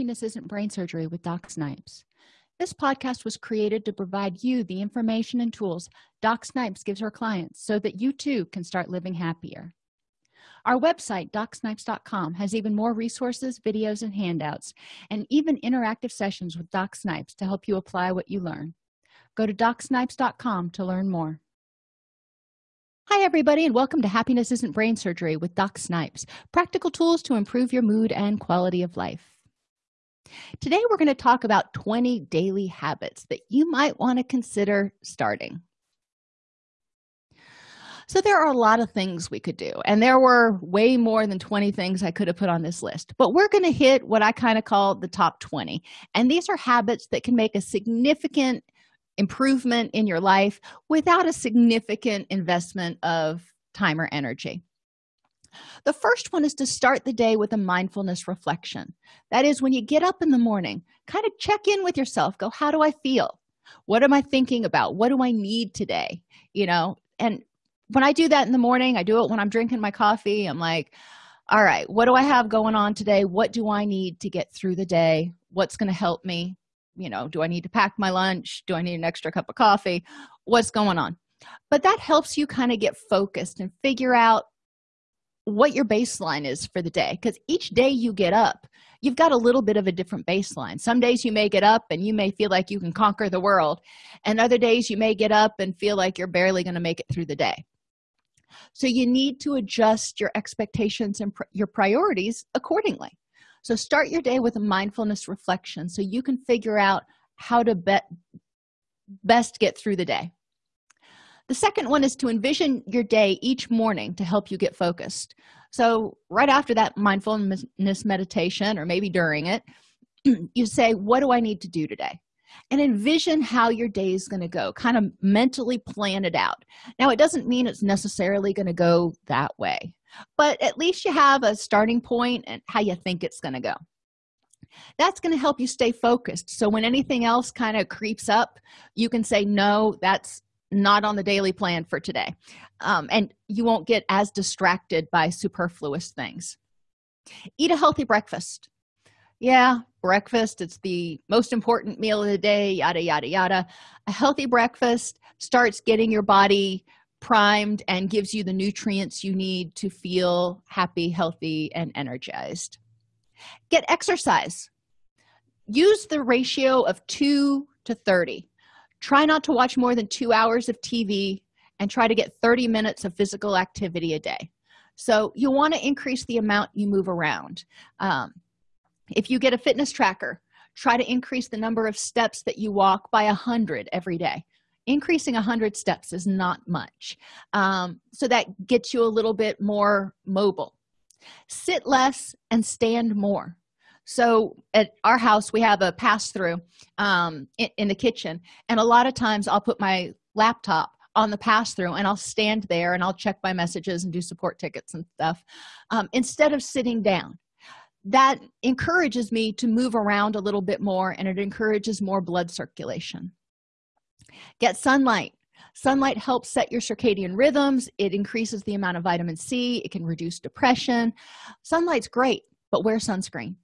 happiness isn't brain surgery with doc snipes. This podcast was created to provide you the information and tools doc snipes gives her clients so that you too can start living happier. Our website docsnipes.com has even more resources videos and handouts and even interactive sessions with doc snipes to help you apply what you learn. Go to docsnipes.com to learn more. Hi, everybody, and welcome to Happiness Isn't Brain Surgery with Doc Snipes practical tools to improve your mood and quality of life. Today, we're going to talk about 20 daily habits that you might want to consider starting. So, there are a lot of things we could do, and there were way more than 20 things I could have put on this list, but we're going to hit what I kind of call the top 20. And these are habits that can make a significant improvement in your life without a significant investment of time or energy the first one is to start the day with a mindfulness reflection. That is when you get up in the morning kind of check in with yourself. Go how do i feel? What am i thinking about? What do i need today? You know? And when i do that in the morning i do it when i'm drinking my coffee. I'm like all right what do i have going on today? What do i need to get through the day? What's going to help me? You know do i need to pack my lunch? Do i need an extra cup of coffee? What's going on? But that helps you kind of get focused and figure out what your baseline is for the day because each day you get up you've got a little bit of a different baseline. Some days you may get up and you may feel like you can conquer the world and other days you may get up and feel like you're barely going to make it through the day. So you need to adjust your expectations and pr your priorities accordingly. So start your day with a mindfulness reflection so you can figure out how to best get through the day the second one is to envision your day each morning to help you get focused. So right after that mindfulness meditation or maybe during it you say what do i need to do today? And envision how your day is going to go kind of mentally plan it out. Now it doesn't mean it's necessarily going to go that way but at least you have a starting point and how you think it's going to go. That's going to help you stay focused. So when anything else kind of creeps up you can say no that's not on the daily plan for today. Um, and you won't get as distracted by superfluous things. Eat a healthy breakfast. Yeah breakfast it's the most important meal of the day yada yada yada. A healthy breakfast starts getting your body primed and gives you the nutrients you need to feel happy healthy and energized. Get exercise. Use the ratio of 2 to 30 try not to watch more than two hours of tv and try to get 30 minutes of physical activity a day. So you want to increase the amount you move around. Um, if you get a fitness tracker try to increase the number of steps that you walk by a hundred every day. Increasing 100 steps is not much um, so that gets you a little bit more mobile. Sit less and stand more so at our house we have a pass-through um, in, in the kitchen. And a lot of times i'll put my laptop on the pass-through and i'll stand there and i'll check my messages and do support tickets and stuff um, instead of sitting down. That encourages me to move around a little bit more and it encourages more blood circulation. Get sunlight. Sunlight helps set your circadian rhythms. It increases the amount of vitamin c. It can reduce depression. Sunlight's great but wear sunscreen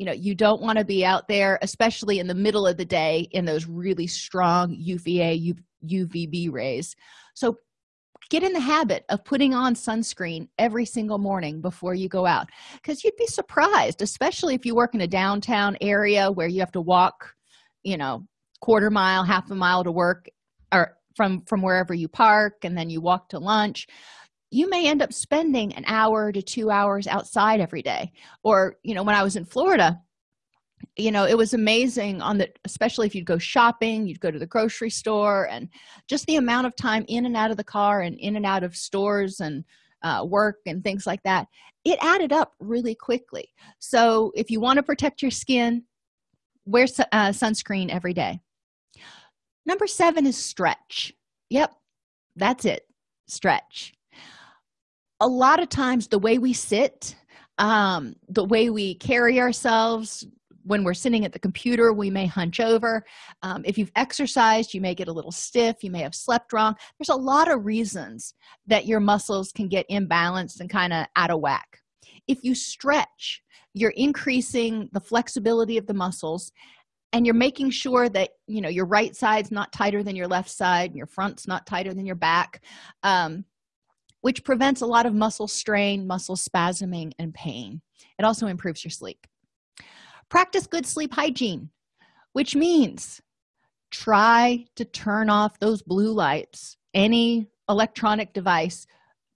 you know you don't want to be out there especially in the middle of the day in those really strong uva uvb rays. So get in the habit of putting on sunscreen every single morning before you go out because you'd be surprised especially if you work in a downtown area where you have to walk you know quarter mile half a mile to work or from from wherever you park and then you walk to lunch you may end up spending an hour to two hours outside every day. Or you know when i was in florida you know it was amazing on the especially if you'd go shopping you'd go to the grocery store and just the amount of time in and out of the car and in and out of stores and uh, work and things like that it added up really quickly. So if you want to protect your skin wear uh, sunscreen every day. Number seven is stretch. Yep that's it stretch a lot of times the way we sit um, the way we carry ourselves when we're sitting at the computer we may hunch over. Um, if you've exercised you may get a little stiff you may have slept wrong. There's a lot of reasons that your muscles can get imbalanced and kind of out of whack. If you stretch you're increasing the flexibility of the muscles and you're making sure that you know your right side's not tighter than your left side and your front's not tighter than your back. Um, which prevents a lot of muscle strain muscle spasming and pain. It also improves your sleep. Practice good sleep hygiene which means try to turn off those blue lights any electronic device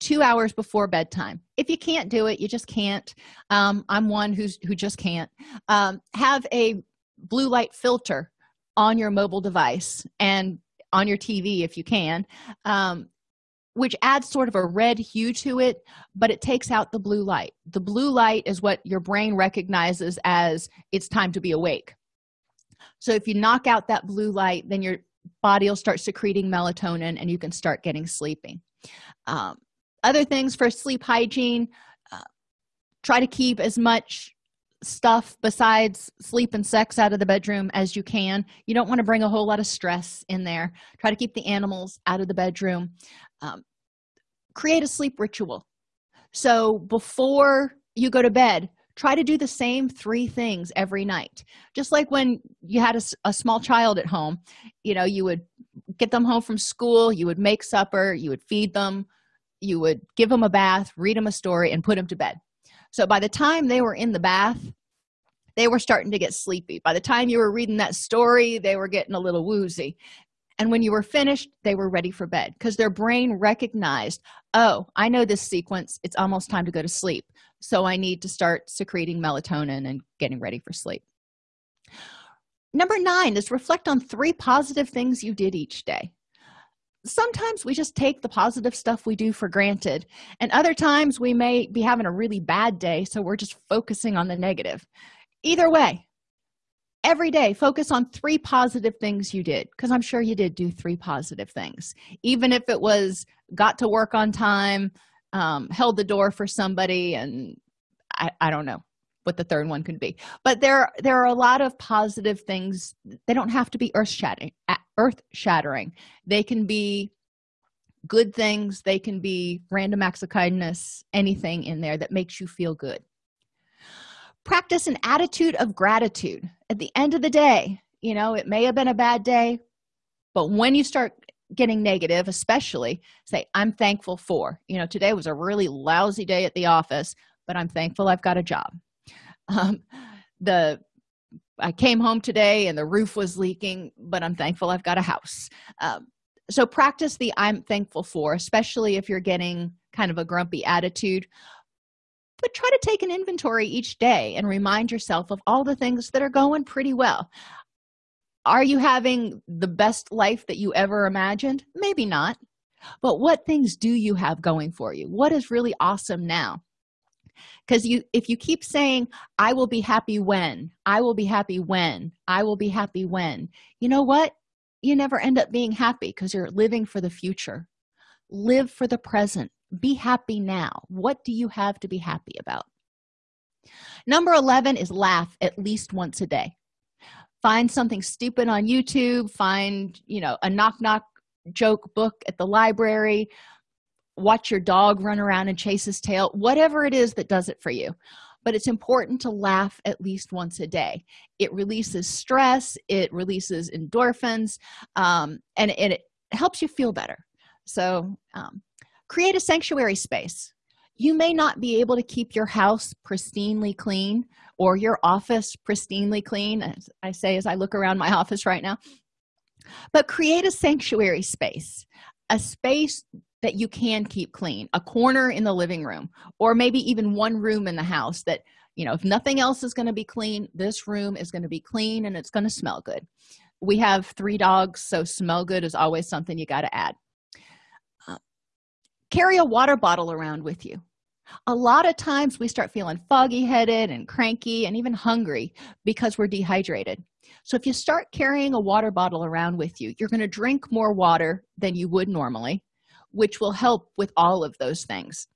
two hours before bedtime. If you can't do it you just can't. Um, i'm one who's who just can't. Um, have a blue light filter on your mobile device and on your tv if you can. Um, which adds sort of a red hue to it but it takes out the blue light. The blue light is what your brain recognizes as it's time to be awake. So if you knock out that blue light then your body will start secreting melatonin and you can start getting sleeping. Um, other things for sleep hygiene uh, try to keep as much stuff besides sleep and sex out of the bedroom as you can. You don't want to bring a whole lot of stress in there. Try to keep the animals out of the bedroom um, create a sleep ritual. So before you go to bed try to do the same three things every night. Just like when you had a, a, small child at home you know you would get them home from school you would make supper you would feed them you would give them a bath read them a story and put them to bed. So by the time they were in the bath they were starting to get sleepy. By the time you were reading that story they were getting a little woozy and when you were finished they were ready for bed because their brain recognized oh i know this sequence. It's almost time to go to sleep. So i need to start secreting melatonin and getting ready for sleep. Number nine is reflect on three positive things you did each day. Sometimes we just take the positive stuff we do for granted and other times we may be having a really bad day so we're just focusing on the negative. Either way every day focus on three positive things you did because i'm sure you did do three positive things. Even if it was got to work on time um, held the door for somebody and I, I don't know what the third one could be. But there there are a lot of positive things. They don't have to be earth shattering earth shattering. They can be good things. They can be random acts of kindness anything in there that makes you feel good practice an attitude of gratitude. At the end of the day you know it may have been a bad day but when you start getting negative especially say i'm thankful for you know today was a really lousy day at the office but i'm thankful i've got a job. Um, the i came home today and the roof was leaking but i'm thankful i've got a house. Um, so practice the i'm thankful for especially if you're getting kind of a grumpy attitude but try to take an inventory each day and remind yourself of all the things that are going pretty well. Are you having the best life that you ever imagined? Maybe not. But what things do you have going for you? What is really awesome now? Because you if you keep saying i will be happy when i will be happy when i will be happy when you know what? You never end up being happy because you're living for the future. Live for the present be happy now. What do you have to be happy about? Number 11 is laugh at least once a day. Find something stupid on youtube find you know a knock knock joke book at the library watch your dog run around and chase his tail whatever it is that does it for you. But it's important to laugh at least once a day. It releases stress it releases endorphins um, and, and, it helps you feel better. So um, create a sanctuary space. You may not be able to keep your house pristinely clean or your office pristinely clean as i say as i look around my office right now but create a sanctuary space a space that you can keep clean a corner in the living room or maybe even one room in the house that you know if nothing else is going to be clean this room is going to be clean and it's going to smell good. We have three dogs so smell good is always something you got to add carry a water bottle around with you. A lot of times we start feeling foggy headed and cranky and even hungry because we're dehydrated. So if you start carrying a water bottle around with you you're going to drink more water than you would normally which will help with all of those things.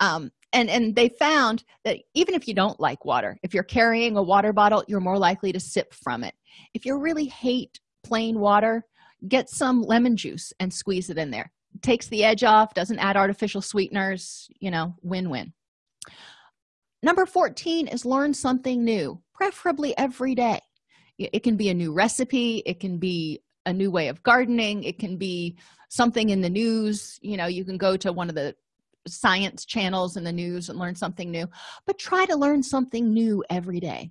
Um, and and they found that even if you don't like water if you're carrying a water bottle you're more likely to sip from it. If you really hate plain water get some lemon juice and squeeze it in there takes the edge off doesn't add artificial sweeteners you know win-win. Number 14 is learn something new preferably every day. It can be a new recipe it can be a new way of gardening it can be something in the news you know you can go to one of the science channels in the news and learn something new but try to learn something new every day.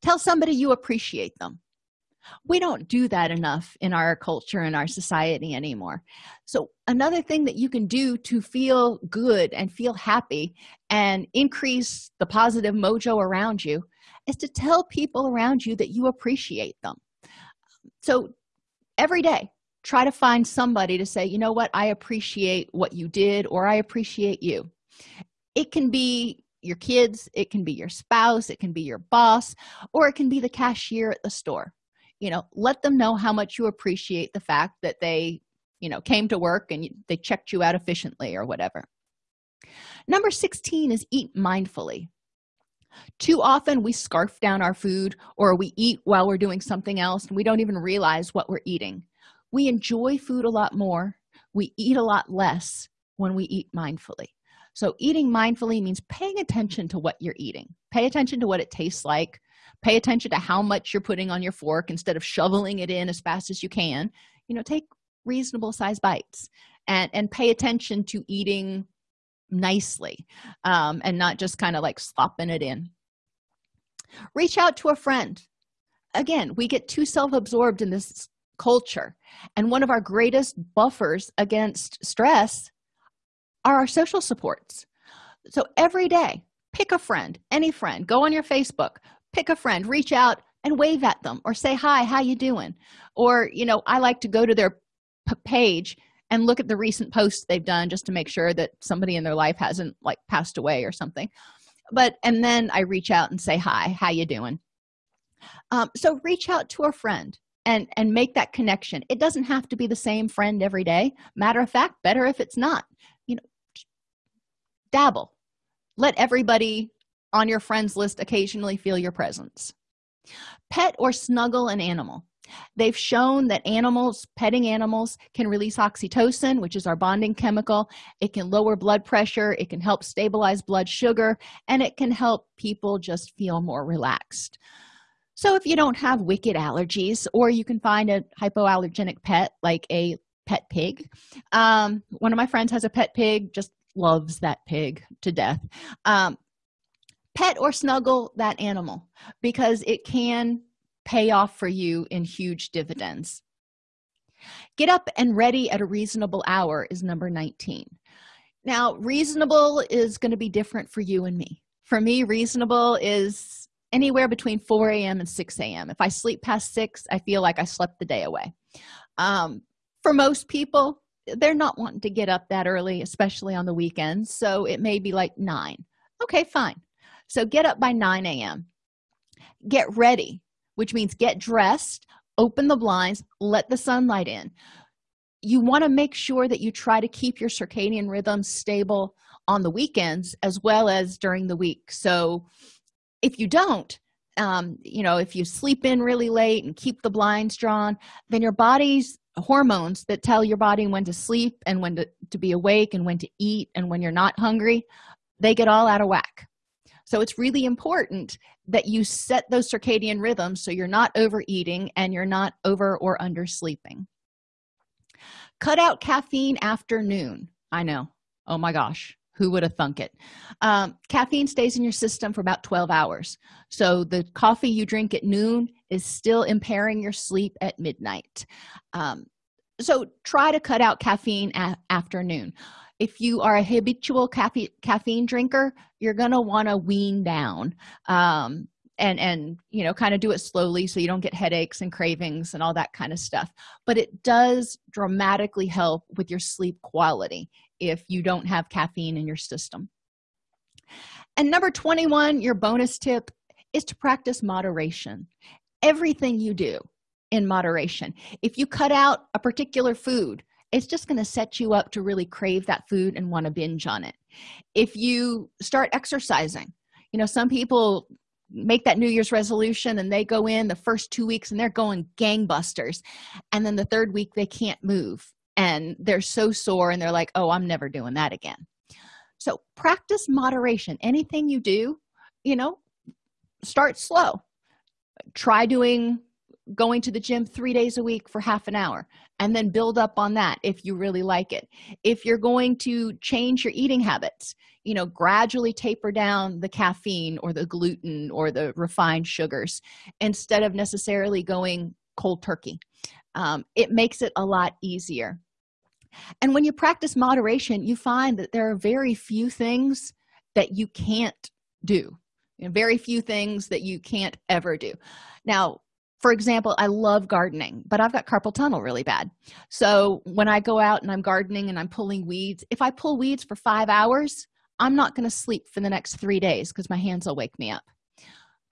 Tell somebody you appreciate them we don't do that enough in our culture and our society anymore. So another thing that you can do to feel good and feel happy and increase the positive mojo around you is to tell people around you that you appreciate them. So every day try to find somebody to say you know what? I appreciate what you did or i appreciate you. It can be your kids it can be your spouse it can be your boss or it can be the cashier at the store you know let them know how much you appreciate the fact that they you know came to work and they checked you out efficiently or whatever. Number 16 is eat mindfully. Too often we scarf down our food or we eat while we're doing something else and we don't even realize what we're eating. We enjoy food a lot more. We eat a lot less when we eat mindfully. So eating mindfully means paying attention to what you're eating. Pay attention to what it tastes like pay attention to how much you're putting on your fork instead of shoveling it in as fast as you can. You know take reasonable size bites and and pay attention to eating nicely um, and not just kind of like slopping it in. Reach out to a friend. Again we get too self-absorbed in this culture and one of our greatest buffers against stress are our social supports. So every day pick a friend any friend go on your facebook pick a friend reach out and wave at them or say hi how you doing? Or you know i like to go to their page and look at the recent posts they've done just to make sure that somebody in their life hasn't like passed away or something. But and then i reach out and say hi how you doing? Um, so reach out to a friend and and make that connection. It doesn't have to be the same friend every day. Matter of fact better if it's not. You know dabble. Let everybody on your friends list occasionally feel your presence. Pet or snuggle an animal. They've shown that animals petting animals can release oxytocin which is our bonding chemical. It can lower blood pressure. It can help stabilize blood sugar. And it can help people just feel more relaxed. So if you don't have wicked allergies or you can find a hypoallergenic pet like a pet pig um, one of my friends has a pet pig just loves that pig to death. Um, pet or snuggle that animal because it can pay off for you in huge dividends. Get up and ready at a reasonable hour is number 19 now reasonable is going to be different for you and me. For me reasonable is anywhere between 4 a.m and 6 a.m if i sleep past 6 i feel like i slept the day away. Um, for most people they're not wanting to get up that early especially on the weekends so it may be like 9 okay fine so get up by 9 a.m get ready which means get dressed open the blinds let the sunlight in. You want to make sure that you try to keep your circadian rhythm stable on the weekends as well as during the week. So if you don't um, you know if you sleep in really late and keep the blinds drawn then your body's hormones that tell your body when to sleep and when to, to be awake and when to eat and when you're not hungry they get all out of whack so it's really important that you set those circadian rhythms so you're not overeating and you're not over or under sleeping cut out caffeine after noon i know. Oh my gosh. Who would have thunk it? Um, caffeine stays in your system for about 12 hours. So the coffee you drink at noon is still impairing your sleep at midnight. Um, so try to cut out caffeine at afternoon if you are a habitual caffeine caffeine drinker you're going to want to wean down um, and and you know kind of do it slowly so you don't get headaches and cravings and all that kind of stuff. But it does dramatically help with your sleep quality if you don't have caffeine in your system. And number 21 your bonus tip is to practice moderation. Everything you do in moderation. If you cut out a particular food it's just going to set you up to really crave that food and want to binge on it. If you start exercising you know some people make that new year's resolution and they go in the first two weeks and they're going gangbusters and then the third week they can't move and they're so sore and they're like oh i'm never doing that again. So practice moderation. Anything you do you know start slow. Try doing going to the gym three days a week for half an hour and then build up on that if you really like it. If you're going to change your eating habits you know gradually taper down the caffeine or the gluten or the refined sugars instead of necessarily going cold turkey. Um, it makes it a lot easier. And when you practice moderation you find that there are very few things that you can't do. You know, very few things that you can't ever do. Now for example i love gardening but i've got carpal tunnel really bad. So when i go out and i'm gardening and i'm pulling weeds if i pull weeds for five hours i'm not going to sleep for the next three days because my hands will wake me up.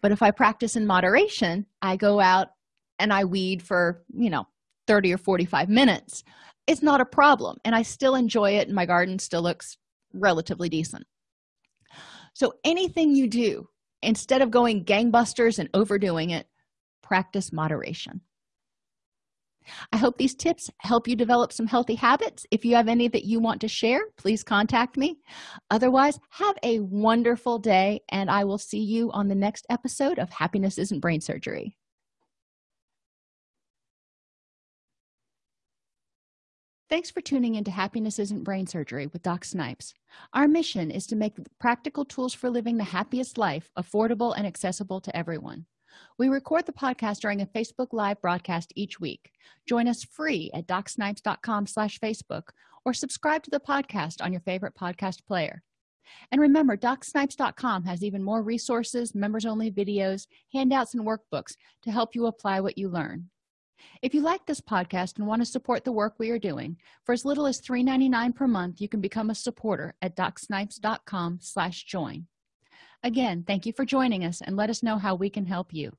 But if i practice in moderation i go out and i weed for you know 30 or 45 minutes it's not a problem and i still enjoy it and my garden still looks relatively decent. So anything you do instead of going gangbusters and overdoing it practice moderation i hope these tips help you develop some healthy habits if you have any that you want to share please contact me otherwise have a wonderful day and i will see you on the next episode of happiness isn't brain surgery Thanks for tuning into Happiness Isn't Brain Surgery with Doc Snipes. Our mission is to make practical tools for living the happiest life affordable and accessible to everyone. We record the podcast during a Facebook Live broadcast each week. Join us free at docsnipes.com slash Facebook or subscribe to the podcast on your favorite podcast player. And remember, docsnipes.com has even more resources, members-only videos, handouts, and workbooks to help you apply what you learn if you like this podcast and want to support the work we are doing for as little as $3.99 per month you can become a supporter at docsnipes.com slash join again thank you for joining us and let us know how we can help you